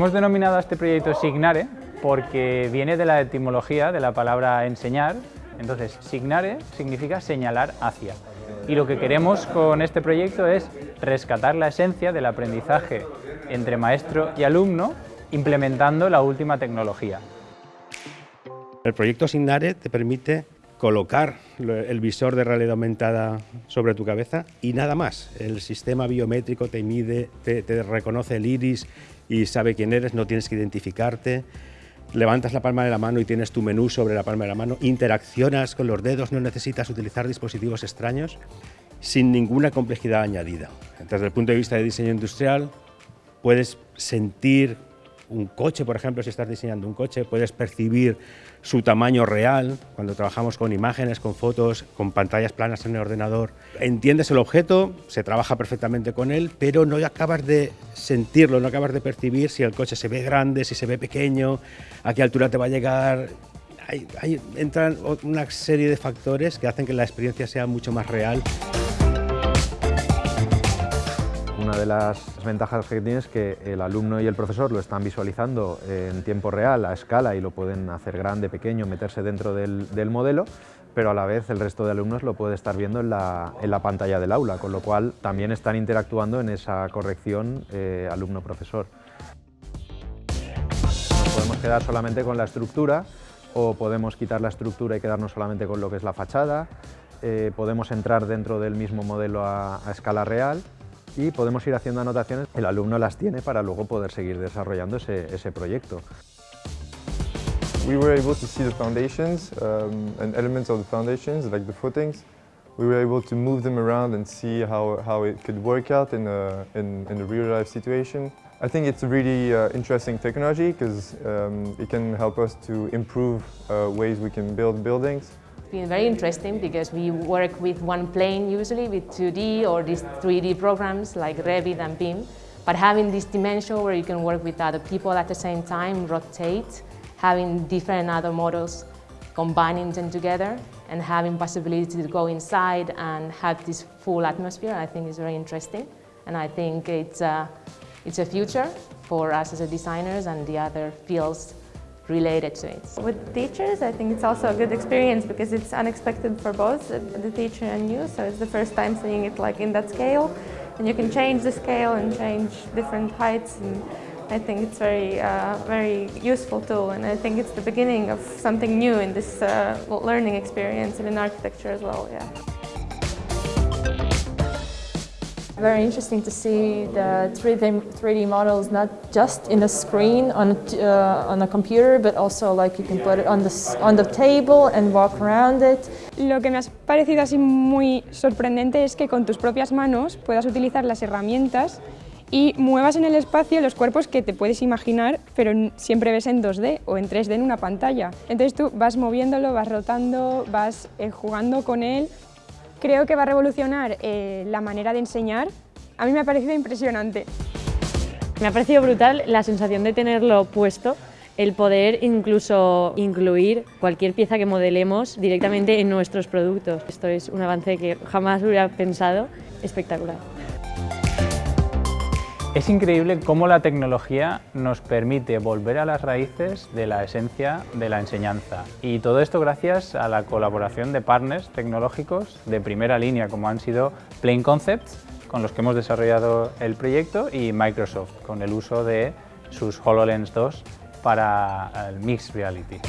Hemos denominado a este proyecto Signare porque viene de la etimología de la palabra enseñar. Entonces, Signare significa señalar hacia. Y lo que queremos con este proyecto es rescatar la esencia del aprendizaje entre maestro y alumno implementando la última tecnología. El proyecto Signare te permite colocar el visor de realidad aumentada sobre tu cabeza y nada más. El sistema biométrico te mide, te, reconoce el iris y sabe quién eres, no tienes que identificarte. Levantas la palma de la mano y tienes tu menú sobre la palma de la mano. Interaccionas con los dedos, no necesitas utilizar dispositivos extraños sin ninguna complejidad añadida. Desde el punto de vista de diseño industrial, puedes sentir un coche, por ejemplo, si estás diseñando un coche, puedes percibir su tamaño real cuando trabajamos con imágenes, con fotos, con pantallas planas en el ordenador. Entiendes el objeto, se trabaja perfectamente con él, pero no acabas de sentirlo, no acabas de percibir si el coche se ve grande, si se ve pequeño, a qué altura te va a llegar. entran una serie de factores que hacen que la experiencia sea mucho más real. Una de las ventajas que tiene es que el alumno y el profesor lo están visualizando en tiempo real, a escala, y lo pueden hacer grande, pequeño, meterse dentro del, modelo, pero a la vez el resto de alumnos lo puede estar viendo en la, pantalla del aula, con lo cual también están interactuando en esa corrección eh, alumno-profesor. Podemos quedar solamente con la estructura o podemos quitar la estructura y quedarnos solamente con lo que es la fachada, eh, podemos entrar dentro del mismo modelo a escala real y podemos ir haciendo anotaciones, el alumno las tiene para luego poder seguir desarrollando ese, ese proyecto. We were able to see the foundations um, and elements of the foundations, like the footings. We were able to move them around and see how, how it could work out in a, in, in a real-life situation. I think it's a really uh, interesting technology because um, it can help us to improve uh, ways we can build buildings been very interesting because we work with one plane usually with 2D or these 3D programs like Revit and BIM. But having this dimension where you can work with other people at the same time, rotate, having different other models, combining them together and having possibility to go inside and have this full atmosphere, I think is very interesting. And I think it's a, it's a future for us as designers and the other fields related to it. With teachers, I think it's also a good experience because it's unexpected for both the teacher and you, so it's the first time seeing it like in that scale, and you can change the scale and change different heights, and I think it's very, uh, very useful tool, and I think it's the beginning of something new in this uh, learning experience and in architecture as well, yeah. Very interesting to see the 3D, 3D models not just in a screen on, uh, on a computer, but also like you can put it on the, on the table and walk around it. Lo que me ha parecido así muy sorprendente es que con tus propias manos puedas utilizar las herramientas y muevas en el espacio los cuerpos que te puedes imaginar, pero siempre ves en 2D o en 3D en una pantalla. Entonces tú vas moviéndolo, vas rotando, vas eh, jugando con él Creo que va a revolucionar eh, la manera de enseñar. A mí me ha parecido impresionante. Me ha parecido brutal la sensación de tenerlo puesto, el poder incluso incluir cualquier pieza que modelemos directamente en nuestros productos. Esto es un avance que jamás hubiera pensado, espectacular. Es increíble cómo la tecnología nos permite volver a las raíces de la esencia de la enseñanza. Y todo esto gracias a la colaboración de partners tecnológicos de primera línea, como han sido Plain Concepts, con los que hemos desarrollado el proyecto, y Microsoft, con el uso de sus HoloLens 2 para el Mixed Reality.